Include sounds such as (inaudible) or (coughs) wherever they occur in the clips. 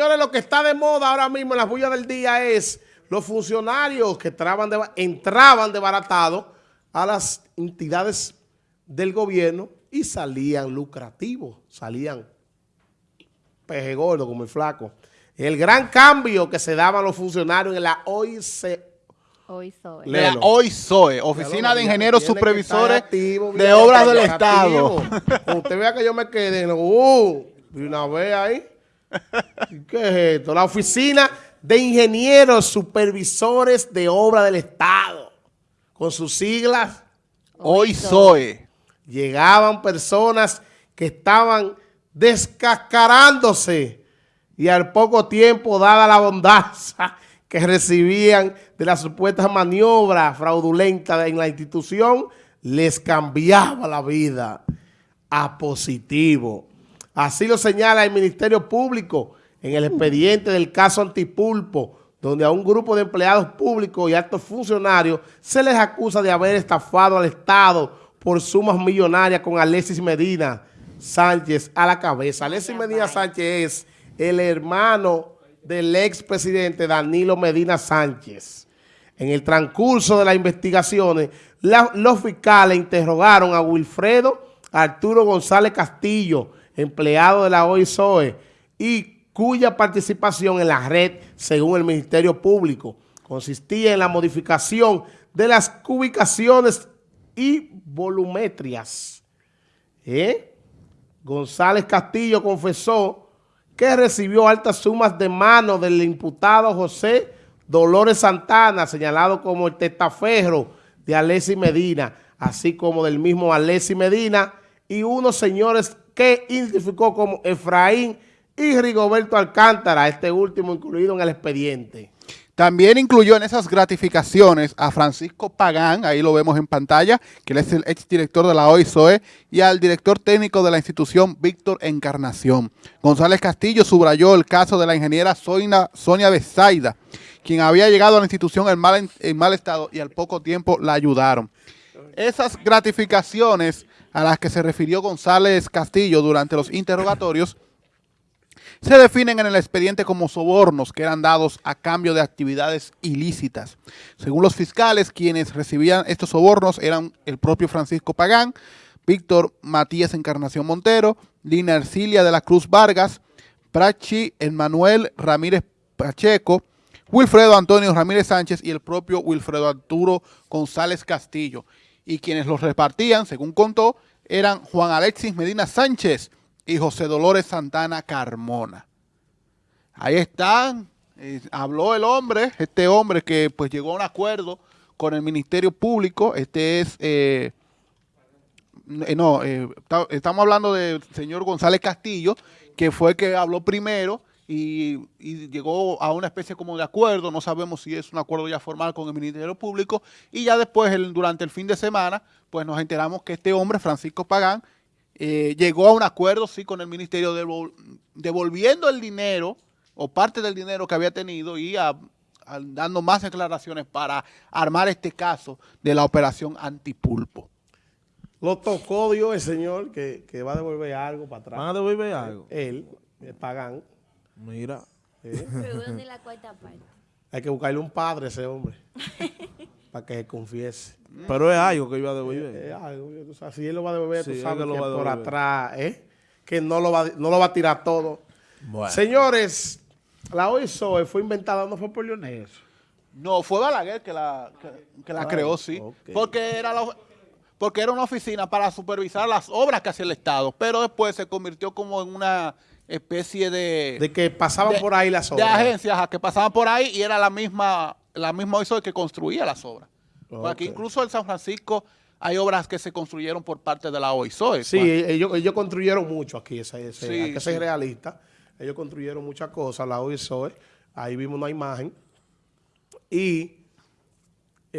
Señores, lo que está de moda ahora mismo en la bulla del día es los funcionarios que entraban, de, entraban desbaratados a las entidades del gobierno y salían lucrativos, salían peje gordo como el flaco. El gran cambio que se daban los funcionarios en la OIC, Hoy soy. La OISOE, Oficina de Ingenieros Supervisores activo, de Obras del. Estado. Cuando usted vea que yo me quedé, uh, y una vez ahí. ¿Y ¿Qué es esto? La Oficina de Ingenieros Supervisores de Obras del Estado. Con sus siglas, OISOE. llegaban personas que estaban descascarándose y al poco tiempo, dada la bondaza que recibían de las supuestas maniobras fraudulentas en la institución, les cambiaba la vida a positivo. Así lo señala el Ministerio Público en el expediente del caso Antipulpo, donde a un grupo de empleados públicos y altos funcionarios se les acusa de haber estafado al Estado por sumas millonarias con Alexis Medina Sánchez a la cabeza. Alexis Medina Sánchez es el hermano del expresidente Danilo Medina Sánchez. En el transcurso de las investigaciones, la- los fiscales interrogaron a Wilfredo Arturo González Castillo, empleado de la OISOE, y cuya participación en la red, según el Ministerio Público, consistía en la modificación de las cubicaciones y volumetrias. ¿Eh? González Castillo confesó que recibió altas sumas de mano del imputado José Dolores Santana, señalado como el testaferro de Alessi Medina, así como del mismo Alessi Medina y unos señores que identificó como Efraín y Rigoberto Alcántara, este último incluido en el expediente. También incluyó en esas gratificaciones a Francisco Pagán, ahí lo vemos en pantalla, que él es el exdirector de la OISOE, y al director técnico de la institución, Víctor Encarnación. González Castillo subrayó el caso de la ingeniera Sonia, Sonia Besaida, quien había llegado a la institución en mal, en mal estado y al poco tiempo la ayudaron. Esas gratificaciones a las que se refirió González Castillo durante los interrogatorios se definen en el expediente como sobornos que eran dados a cambio de actividades ilícitas. Según los fiscales, quienes recibían estos sobornos eran el propio Francisco Pagán, Víctor Matías Encarnación Montero, Lina Ercilia de la Cruz Vargas, Prachi Emmanuel Ramírez Pacheco, Wilfredo Antonio Ramírez Sánchez y el propio Wilfredo Arturo González Castillo. Y quienes los repartían, según contó, eran Juan Alexis Medina Sánchez y José Dolores Santana Carmona. Ahí están, eh, habló el hombre, este hombre que pues llegó a un acuerdo con el Ministerio Público, este es, eh, eh, no, ta- estamos hablando del señor González Castillo, que fue el que habló primero y, y llegó a una especie como de acuerdo, no sabemos si es un acuerdo ya formal con el Ministerio Público, y ya después, el- durante el fin de semana, pues nos enteramos que este hombre, Francisco Pagán, eh, llegó a un acuerdo, sí, con el ministerio, devol- devolviendo el dinero o parte del dinero que había tenido y a- a- dando más declaraciones para armar este caso de la operación antipulpo. Lo tocó Dios el señor que, que va a devolver algo para atrás. ¿Van a devolver algo? Él, el Pagán. Mira. (laughs) Pero ¿dónde la cuarta parte? Hay que buscarle un padre a ese hombre (laughs) para que se confiese. Pero es algo que iba a devolver. Es algo, si él lo va a devolver, Sí, tú sabes que lo que va a por devolver. atrás, ¿eh? que no lo, va, no lo va a tirar todo. Bueno. Señores, la OISOE fue inventada, no fue por Leonel. No, fue Balaguer que la, que, que la Ah, creó, sí. Porque era la- porque era una oficina para supervisar las obras que hacía el Estado, pero después se convirtió como en una especie de... De que pasaban de- por ahí las obras. De agencias ajá, que pasaban por ahí y era la misma, la misma OISOE que construía las obras. Porque Ok. incluso en San Francisco hay obras que se construyeron por parte de la OISOE. Sí, ellos, ellos construyeron mucho aquí, Sí, hay que ser sí. realista. Ellos construyeron muchas cosas, la OISOE. Ahí vimos una imagen. Y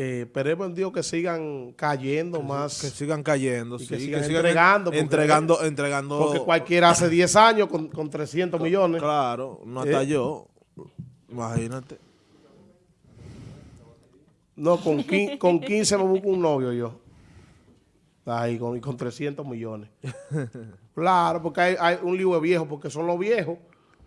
eh, esperemos en Dios que sigan cayendo más. Que sigan cayendo, Y sí. que Que sigan entregando, porque- entregando, entregando. porque cualquiera hace (clears throat) 10 años con, con 300 millones. Claro, no hasta ¿Eh? yo. Imagínate. No, con, quin- con 15 me busco un novio yo. Ahí, con, con 300 millones. (laughs) Claro, porque hay, hay un libro de viejo, porque son los viejos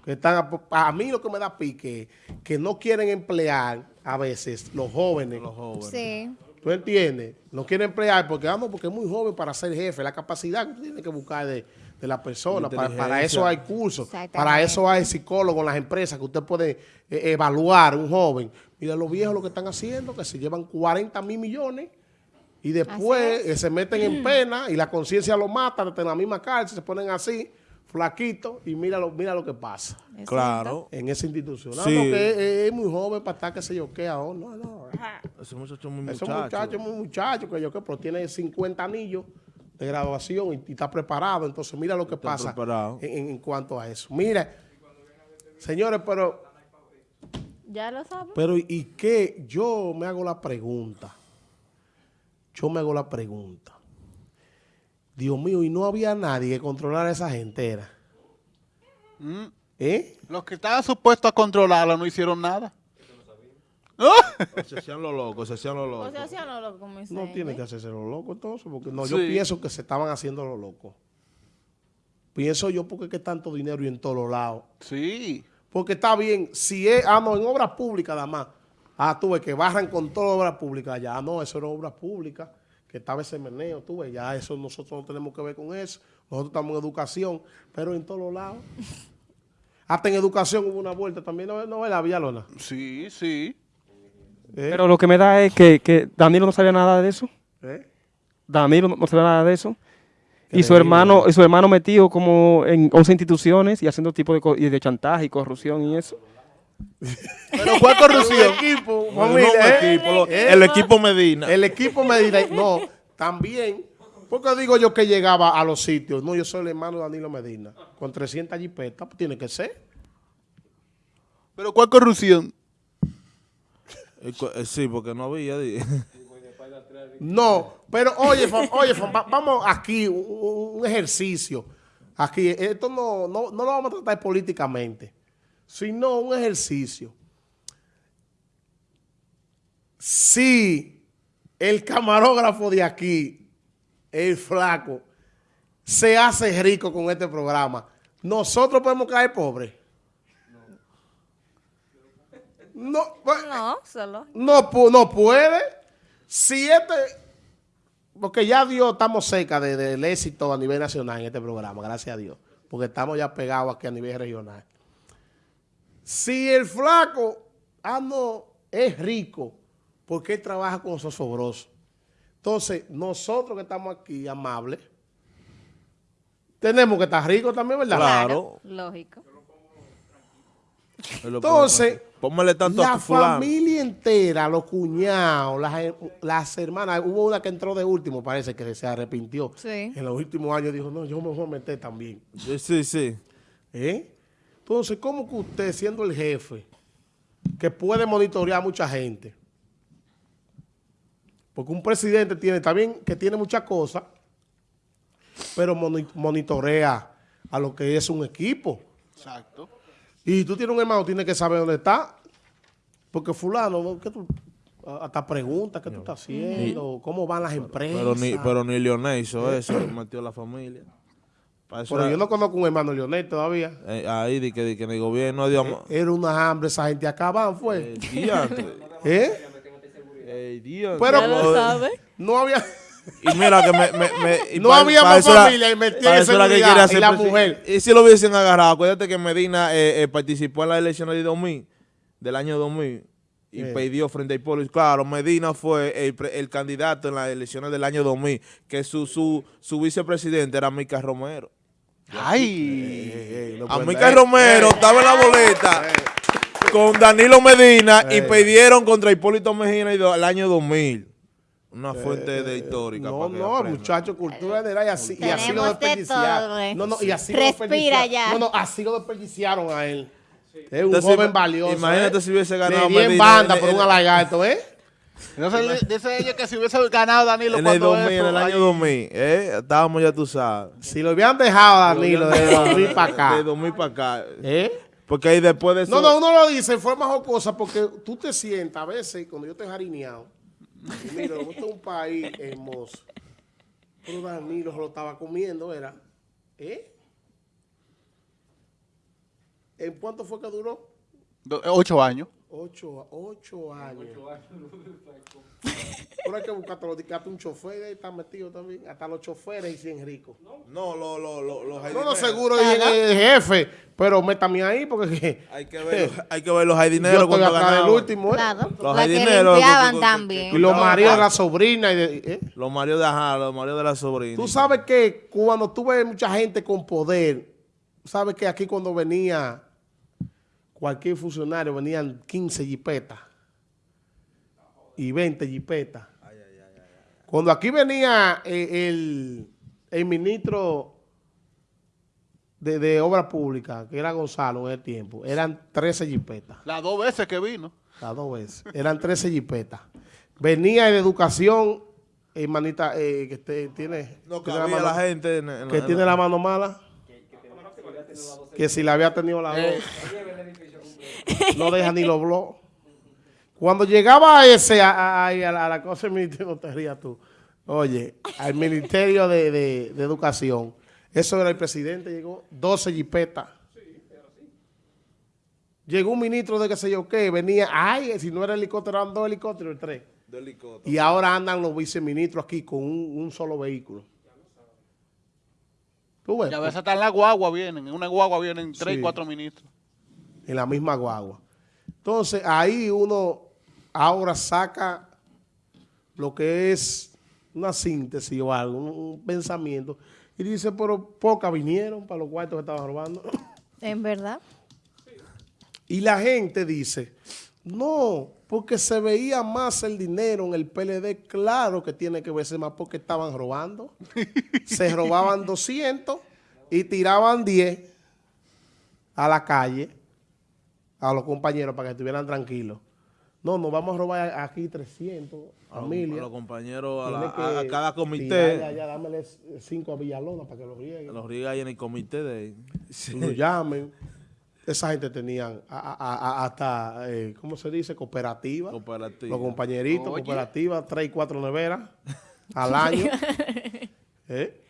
Que están, a, a mí lo que me da pique es que no quieren emplear a veces los jóvenes. Los jóvenes. Sí. ¿Tú entiendes? No quieren emplear porque, ah, no, porque es muy joven para ser jefe. La capacidad que usted tiene que buscar de, de la persona. Para, para eso hay cursos. Para eso hay psicólogos en las empresas que usted puede eh, evaluar un joven. Mira los viejos lo que están haciendo, que se llevan 40 mil millones y después eh, se meten en pena y la conciencia lo mata desde la misma cárcel, se ponen así, flaquitos y mira lo, mira lo que pasa Claro. en esa institución. No, Sí. no, que es, es muy joven para estar, que se yo, qué ahora. No, no. Ese muchacho es muy Ese muchacho. muchacho es muy muchacho, que yo qué, pero tiene 50 anillos de graduación y, y está preparado. Entonces, mira lo que Está pasa preparado. en, cuanto a eso. Mira, señores, pero, Ya lo sabes. pero ¿y qué? Yo me hago la pregunta. Yo me hago la pregunta. Dios mío, y no había nadie que controlara a esa gente, era. Mm. ¿Eh? Los que estaban supuestos a controlarla no hicieron nada. (laughs) Se hacían los locos, se hacían los O locos. sea, hacían lo como No tiene que hacerse lo loco entonces, porque no, yo pienso que se estaban haciendo lo loco. Pienso yo porque es que tanto dinero y en todos los lados. Sí. Porque está bien, si es, ah, no, en obras públicas nada más. Ah, tú ves que barran con todas obras públicas ya. Ah, no, eso era obras públicas, que estaba ese meneo, tú ves, ya eso nosotros no tenemos que ver con eso. Nosotros estamos en educación, pero en todos los lados. (laughs) Hasta en educación hubo una vuelta también, ¿no, no la Villalona? Sí, sí. ¿Eh? Pero lo que me da es que, que Danilo no sabía nada de eso. ¿Eh? Danilo no sabía nada de eso. Y su hermano, y su hermano metido como en 11 instituciones y haciendo tipo de, co- y de chantaje y corrupción y eso. Pero ¿cuál corrupción? El equipo, No, no, ¿eh? equipo, lo- ¿Eh? el equipo Medina. El equipo me dirá, no, también, porque digo yo que llegaba a los sitios, no, yo soy el hermano de Danilo Medina, con 300 jipetas, pues tiene que ser. Pero ¿cuál corrupción? Eh, eh, Sí, porque no había. (laughs) No, pero oye, fam- oye, fam- vamos aquí, un- un ejercicio. Aquí, esto no, no, no lo vamos a tratar políticamente, sino un ejercicio. Si el camarógrafo de aquí, el flaco, se hace rico con este programa, nosotros podemos caer pobres. No, pues, No, solo. no, no puede. Si este, porque ya Dios estamos cerca de- del éxito a nivel nacional en este programa, gracias a Dios, porque estamos ya pegados aquí a nivel regional. Si el flaco, ah, no, es rico, porque él trabaja con sosobroso. Entonces, nosotros que estamos aquí, amables, tenemos que estar ricos también, ¿verdad? Claro. Lógico. Entonces, pone- Póngale tanto la a familia entera, los cuñados, las, las hermanas, hubo una que entró de último, parece que se arrepintió. Sí. En los últimos años dijo, no, yo me voy a meter también. Sí, Sí, sí. ¿Eh? Entonces, ¿cómo que usted, siendo el jefe, que puede monitorear a mucha gente? Porque un presidente tiene también que tiene muchas cosas, pero moni- monitorea a lo que es un equipo. Exacto. Y tú tienes un hermano, tienes que saber dónde está. Porque fulano, ¿qué tú, hasta preguntas, ¿qué tú estás haciendo? ¿Cómo van las empresas? Pero ni, pero ni Leonel hizo eso, metió la familia. Pero era- yo no conozco un hermano Leonel todavía. eh, ahí di que, di que en el gobierno dio ma- Era una hambre, esa gente acaban, eh, fue. (laughs) ¿Eh? Eh, diantre. Pero Ya lo sabe. no había... Y mira que me... me, me- (laughs) y No pa- había pa' más familia y seguridad quería y la mujer. Y si lo hubiesen agarrado, acuérdate que Medina eh, eh, participó en las elecciones de 2000, del año 2000, y Eh. perdió frente a Hipólito. Claro, Medina fue el, el candidato en las elecciones del año 2000, que su, su, su vicepresidente era Mica Romero. Ay. A Mica Romero estaba en la boleta con Danilo Medina y perdieron contra Hipólito Mejía en el año 2000. Una fuente de histórica. No, no, aprendan. muchacho, cultura general y así, y así lo de desperdiciaron. eh. No, no, y así lo Respira desperdiciaron. ya. No, no, así lo desperdiciaron a él. Es un Entonces, joven valioso. imagínate ¿eh? si hubiese ganado Le di en Medina banda en- por en- un alagarto, ¿eh? Entonces dice ella que si hubiese ganado Danilo En el cuando 2000, en eso, el año ahí- 2000. 2000, ¿eh? Estábamos ya tú sabes. Si lo hubieran dejado a Danilo de 2000 para acá. De 2000 para acá. ¿Eh? Porque ahí después de eso... No, no, uno lo dice en forma jocosa porque tú te sientas a veces cuando yo estoy jarineado. y Mira, esto es un país hermoso. Pero Danilo se lo estaba comiendo, era. ¿Eh? ¿En cuánto fue que duró? Do- ocho años. Ocho, ocho años. (laughs) Pero hay que buscarte los hasta un chofer ahí está metido también. Hasta los choferes y cien ricos. No, lo, lo, lo, los No, no, seguro el jefe, pero métame ahí porque Hay que ver, hay que ver los (laughs) acá del ganaban. último. ¿eh? Claro. Los La que que- Y también. los maridos de la sobrina. Y de, ¿eh? Los maridos de ajá, los maridos de la sobrina. Tú sabes que cuando tú ves mucha gente con poder, sabes que aquí cuando venía cualquier funcionario, venían 15 jipetas y 20 jipetas. Cuando aquí venía eh, el, el ministro de, de Obra Pública, que era Gonzalo en el tiempo, eran 13 jipetas. Las dos veces que vino. Las dos veces. Eran 13 jipetas. Venía de educación, hermanita, eh, que te- tiene, No tiene la mano- la gente. en- en- que en- tiene la mano mala. Que si la había tenido la Eh. dos. No deja ni los blogs. Cuando llegaba ese a, a- a- a la, a la cosa del ministerio, no te rías tú. Oye, al Ministerio de, de- de Educación, eso era el presidente, llegó 12 jipetas. Llegó un ministro de qué sé yo qué, venía, ay, si no era helicóptero, eran dos helicópteros, tres. de helicóptero. Y ahora andan los viceministros aquí con un, un solo vehículo. ¿Tú ves? Y a veces en la guagua vienen. En una guagua vienen tres, Sí. cuatro ministros. En la misma guagua. Entonces, ahí uno ahora saca lo que es una síntesis o algo, un, pensamiento, y dice, pero pocas vinieron para los cuartos que estaban robando. (coughs) En verdad. Y la gente dice, no, porque se veía más el dinero en el PLD, claro que tiene que verse más porque estaban robando. (laughs) se robaban 200 y tiraban 10 a la calle, a los compañeros para que estuvieran tranquilos. No, nos vamos a robar aquí 300, A los- familia. a los compañeros, a, Tiene la- que a- a cada comité. allá, dámele 5 a Villalona para que lo rieguen. Los riega ahí en el comité de... lo llamen. Esa gente tenían a- a- a- hasta, eh, ¿cómo se dice? Cooperativa. Cooperativa. Los compañeritos, Oye. cooperativa, tres y cuatro neveras (laughs) al año. (laughs) ¿Eh?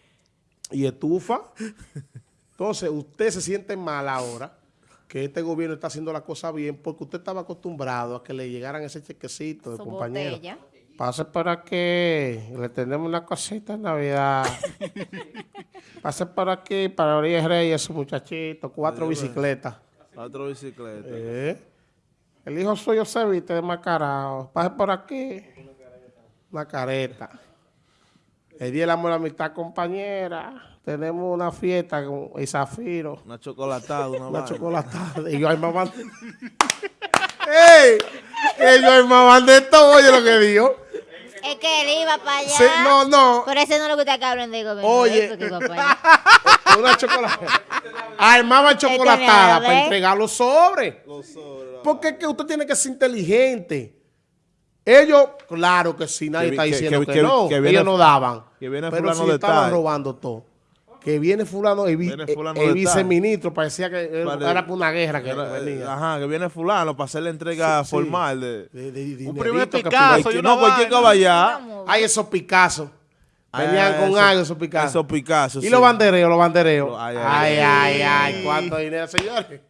Y estufa. Entonces, usted se siente mal ahora que este gobierno está haciendo la cosa bien porque usted estaba acostumbrado a que le llegaran ese chequecito de Su compañero. botella. Pase por aquí, le tenemos una cosita en Navidad. (laughs) Pase por aquí para Orilla Reyes, su muchachito, cuatro bicicletas. Otro bicicleta. Eh, El hijo suyo se viste de macarao. Pase por aquí. Una careta. El día de la amor y la amistad, compañera. Tenemos una fiesta con el Zafiro. Una chocolatada, una, Una vaina. chocolatada. Y yo armaban. (laughs) ¡Ey! Ellos armaban de todo, oye lo que dijo. Es que él iba para allá. Sí, no, no. Pero ese no es lo que usted que hablan de gobierno. Oye. eso que. (laughs) Una chocolatada. Armaban chocolatada para entregar los sobres. Los sobres, Porque es que usted tiene que ser inteligente. Ellos, claro que sí, nadie está que- diciendo que, que- que- no, que viene- ellos no daban. que viene pero fulano sí de estaban tal. robando todo. Que viene fulano, el, vi- Viene el- fulano el de viceministro, parecía que era, Vale. era por una guerra que Era, eh, venía. Ajá, que viene fulano para hacer la entrega Sí, formal de... De- de- de Un primer que Picasso, Cualquier- una no, cualquier caballá. Vamos. Ay, esos Picasso. Venían Ay, con eso- algo esos Picasso. Esos Picasso, Y sí. los bandereos, los bandereos. Ay, Ay, ay, ay, ay, cuánto dinero, señores.